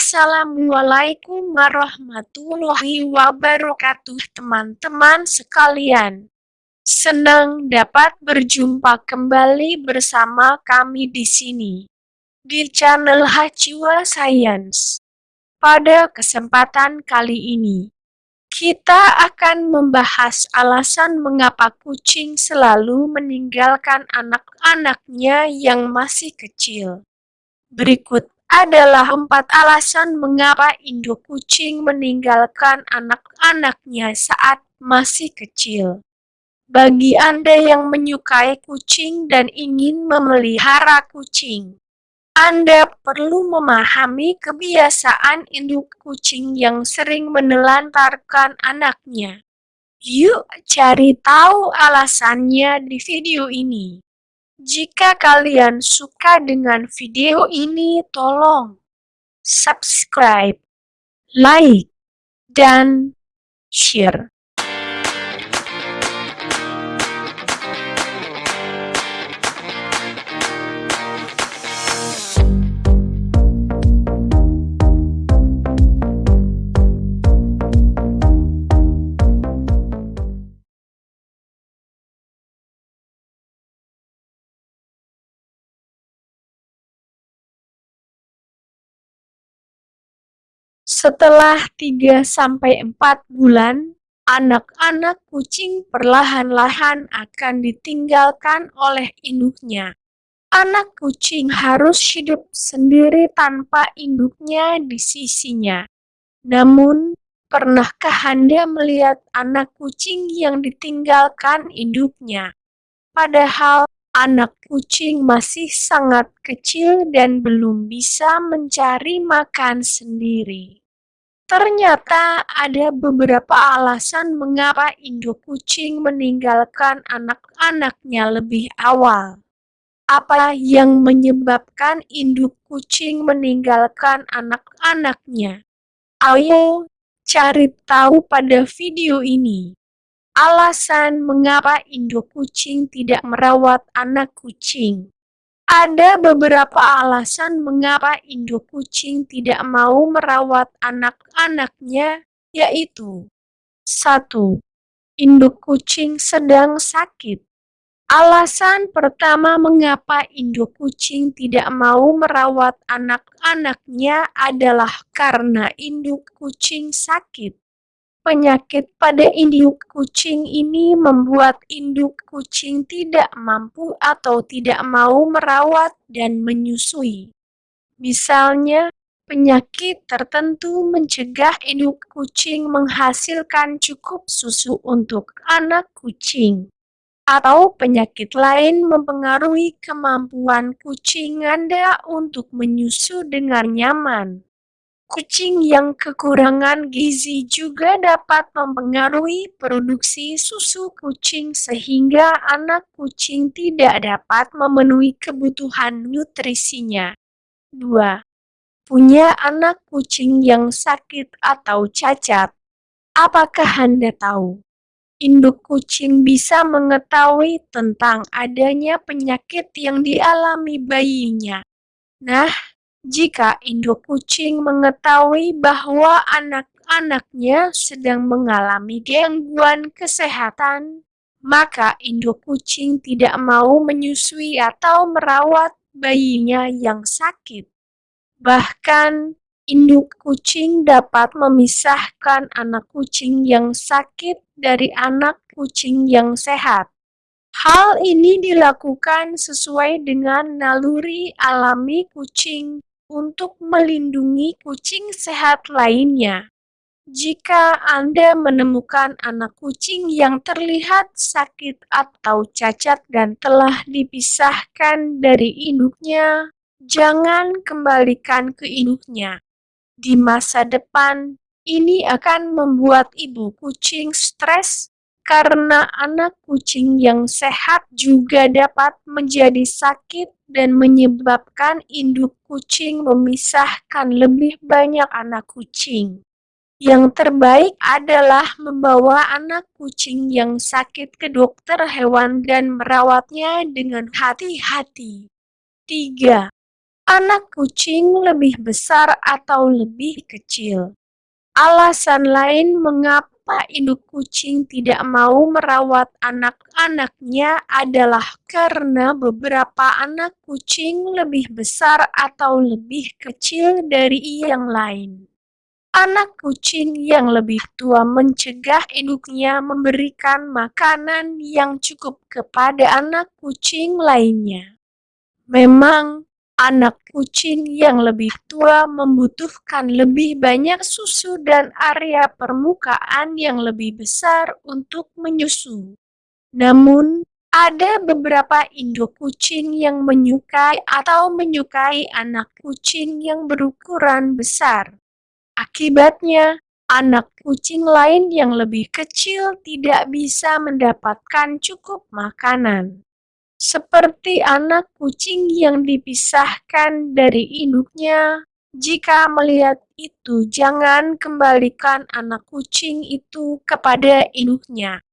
Assalamualaikum warahmatullahi wabarakatuh teman-teman sekalian. Senang dapat berjumpa kembali bersama kami di sini di channel Hachiwa Science. Pada kesempatan kali ini, kita akan membahas alasan mengapa kucing selalu meninggalkan anak-anaknya yang masih kecil. Berikut adalah empat alasan mengapa induk kucing meninggalkan anak-anaknya saat masih kecil. Bagi Anda yang menyukai kucing dan ingin memelihara kucing, Anda perlu memahami kebiasaan induk kucing yang sering menelantarkan anaknya. Yuk cari tahu alasannya di video ini. Jika kalian suka dengan video ini, tolong subscribe, like, dan share. Setelah 3-4 bulan, anak-anak kucing perlahan-lahan akan ditinggalkan oleh induknya. Anak kucing harus hidup sendiri tanpa induknya di sisinya. Namun, pernahkah Anda melihat anak kucing yang ditinggalkan induknya? Padahal anak kucing masih sangat kecil dan belum bisa mencari makan sendiri. Ternyata ada beberapa alasan mengapa induk kucing meninggalkan anak-anaknya lebih awal. Apa yang menyebabkan induk kucing meninggalkan anak-anaknya? Ayo cari tahu pada video ini. Alasan mengapa induk kucing tidak merawat anak kucing. Ada beberapa alasan mengapa induk kucing tidak mau merawat anak-anaknya, yaitu 1. Induk kucing sedang sakit. Alasan pertama mengapa induk kucing tidak mau merawat anak-anaknya adalah karena induk kucing sakit. Penyakit pada induk kucing ini membuat induk kucing tidak mampu atau tidak mau merawat dan menyusui. Misalnya, penyakit tertentu mencegah induk kucing menghasilkan cukup susu untuk anak kucing. Atau penyakit lain mempengaruhi kemampuan kucing Anda untuk menyusu dengan nyaman. Kucing yang kekurangan gizi juga dapat mempengaruhi produksi susu kucing sehingga anak kucing tidak dapat memenuhi kebutuhan nutrisinya. 2. Punya anak kucing yang sakit atau cacat. Apakah Anda tahu? Induk kucing bisa mengetahui tentang adanya penyakit yang dialami bayinya. Nah, jika induk kucing mengetahui bahwa anak-anaknya sedang mengalami gangguan kesehatan, maka induk kucing tidak mau menyusui atau merawat bayinya yang sakit. Bahkan, induk kucing dapat memisahkan anak kucing yang sakit dari anak kucing yang sehat. Hal ini dilakukan sesuai dengan naluri alami kucing untuk melindungi kucing sehat lainnya. Jika Anda menemukan anak kucing yang terlihat sakit atau cacat dan telah dipisahkan dari induknya, jangan kembalikan ke induknya. Di masa depan, ini akan membuat ibu kucing stres karena anak kucing yang sehat juga dapat menjadi sakit dan menyebabkan induk kucing memisahkan lebih banyak anak kucing. Yang terbaik adalah membawa anak kucing yang sakit ke dokter hewan dan merawatnya dengan hati-hati. 3. anak kucing lebih besar atau lebih kecil. Alasan lain mengapa induk kucing tidak mau merawat anak-anaknya adalah karena beberapa anak kucing lebih besar atau lebih kecil dari yang lain. Anak kucing yang lebih tua mencegah induknya memberikan makanan yang cukup kepada anak kucing lainnya. Memang, anak kucing yang lebih tua membutuhkan lebih banyak susu dan area permukaan yang lebih besar untuk menyusu. Namun, ada beberapa induk kucing yang menyukai atau menyukai anak kucing yang berukuran besar. Akibatnya, anak kucing lain yang lebih kecil tidak bisa mendapatkan cukup makanan. Seperti anak kucing yang dipisahkan dari induknya, jika melihat itu jangan kembalikan anak kucing itu kepada induknya.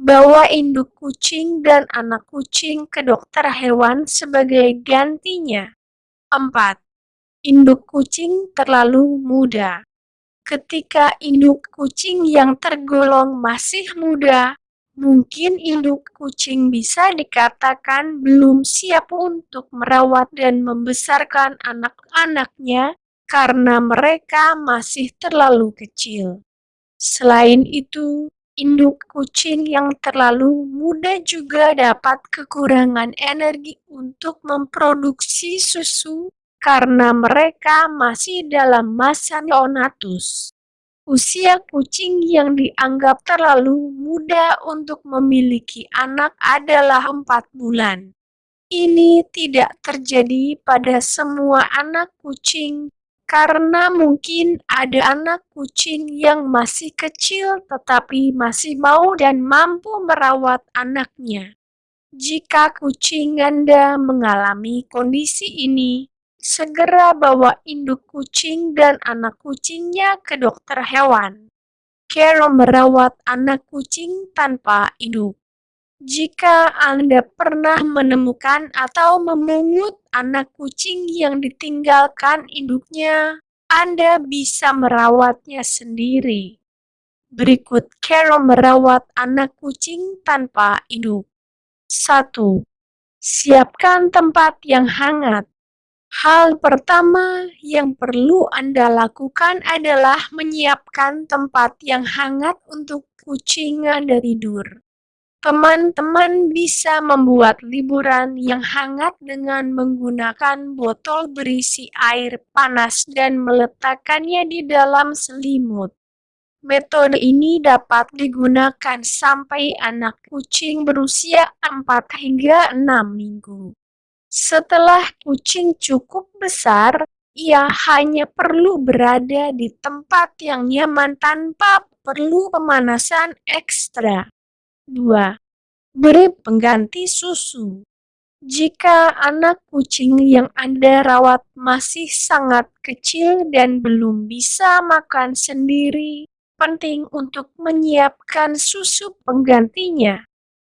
Bawa induk kucing dan anak kucing ke dokter hewan sebagai gantinya. 4 induk kucing terlalu muda. Ketika induk kucing yang tergolong masih muda, mungkin induk kucing bisa dikatakan belum siap untuk merawat dan membesarkan anak-anaknya karena mereka masih terlalu kecil. Selain itu, induk kucing yang terlalu muda juga dapat kekurangan energi untuk memproduksi susu karena mereka masih dalam masa neonatus. Usia kucing yang dianggap terlalu muda untuk memiliki anak adalah empat bulan. Ini tidak terjadi pada semua anak kucing karena mungkin ada anak kucing yang masih kecil tetapi masih mau dan mampu merawat anaknya. Jika kucing Anda mengalami kondisi ini, segera bawa induk kucing dan anak kucingnya ke dokter hewan. Carol merawat anak kucing tanpa induk. Jika Anda pernah menemukan atau memungut anak kucing yang ditinggalkan induknya, Anda bisa merawatnya sendiri. Berikut Carol merawat anak kucing tanpa induk. 1. Siapkan tempat yang hangat. Hal pertama yang perlu Anda lakukan adalah menyiapkan tempat yang hangat untuk kucing Anda tidur. Teman-teman bisa membuat liburan yang hangat dengan menggunakan botol berisi air panas dan meletakkannya di dalam selimut. Metode ini dapat digunakan sampai anak kucing berusia 4 hingga 6 minggu. Setelah kucing cukup besar, ia hanya perlu berada di tempat yang nyaman tanpa perlu pemanasan ekstra. 2. Beri pengganti susu. Jika anak kucing yang Anda rawat masih sangat kecil dan belum bisa makan sendiri, penting untuk menyiapkan susu penggantinya.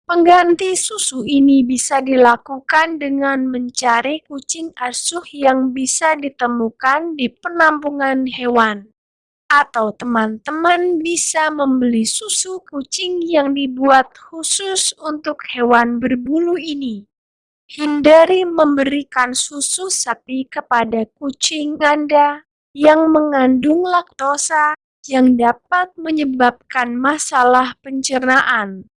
Pengganti susu ini bisa dilakukan dengan mencari kucing asuh yang bisa ditemukan di penampungan hewan. Atau teman-teman bisa membeli susu kucing yang dibuat khusus untuk hewan berbulu ini. Hindari memberikan susu sapi kepada kucing Anda yang mengandung laktosa yang dapat menyebabkan masalah pencernaan.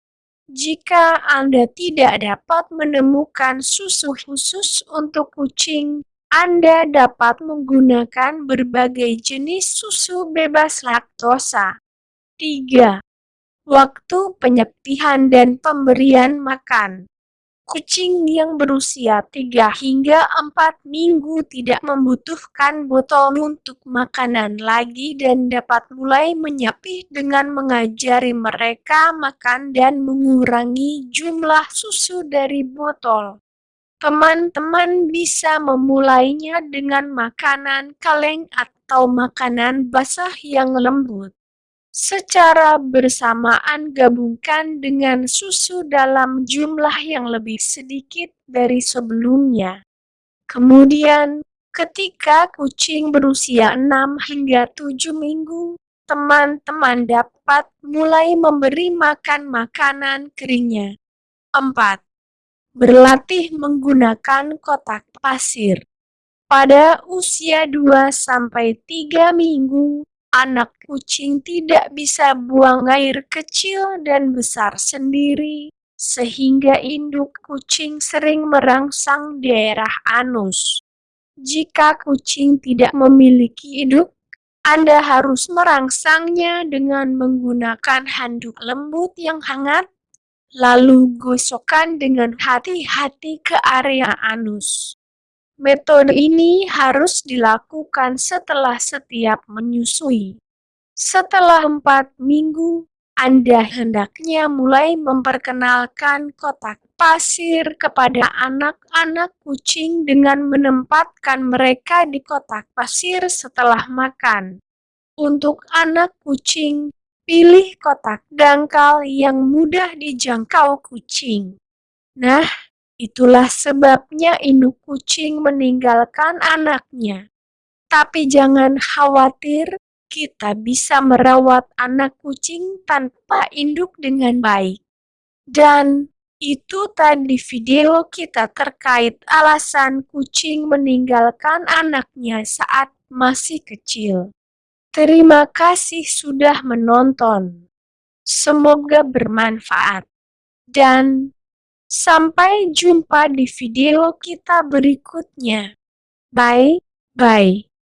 Jika Anda tidak dapat menemukan susu khusus untuk kucing, Anda dapat menggunakan berbagai jenis susu bebas laktosa. 3. Waktu penyepihan dan pemberian makan Kucing yang berusia 3 hingga 4 minggu tidak membutuhkan botol untuk makanan lagi dan dapat mulai menyapih dengan mengajari mereka makan dan mengurangi jumlah susu dari botol. Teman-teman bisa memulainya dengan makanan kaleng atau makanan basah yang lembut secara bersamaan gabungkan dengan susu dalam jumlah yang lebih sedikit dari sebelumnya. Kemudian, Ketika kucing berusia 6 hingga 7 minggu, teman-teman dapat mulai memberi makan makanan keringnya. 4. Berlatih menggunakan kotak pasir. Pada usia 2-3 minggu, anak kucing tidak bisa buang air kecil dan besar sendiri, sehingga induk kucing sering merangsang daerah anus. Jika kucing tidak memiliki induk, Anda harus merangsangnya dengan menggunakan handuk lembut yang hangat, lalu gosokkan dengan hati-hati ke area anus. Metode ini harus dilakukan setelah setiap menyusui. Setelah empat minggu, Anda hendaknya mulai memperkenalkan kotak pasir kepada anak-anak kucing dengan menempatkan mereka di kotak pasir setelah makan. Untuk anak kucing, pilih kotak dangkal yang mudah dijangkau kucing. Nah, itulah sebabnya induk kucing meninggalkan anaknya. Tapi jangan khawatir, kita bisa merawat anak kucing tanpa induk dengan baik. Dan itu tadi video kita terkait alasan kucing meninggalkan anaknya saat masih kecil. Terima kasih sudah menonton. Semoga bermanfaat. Dan sampai jumpa di video kita berikutnya. Bye, bye.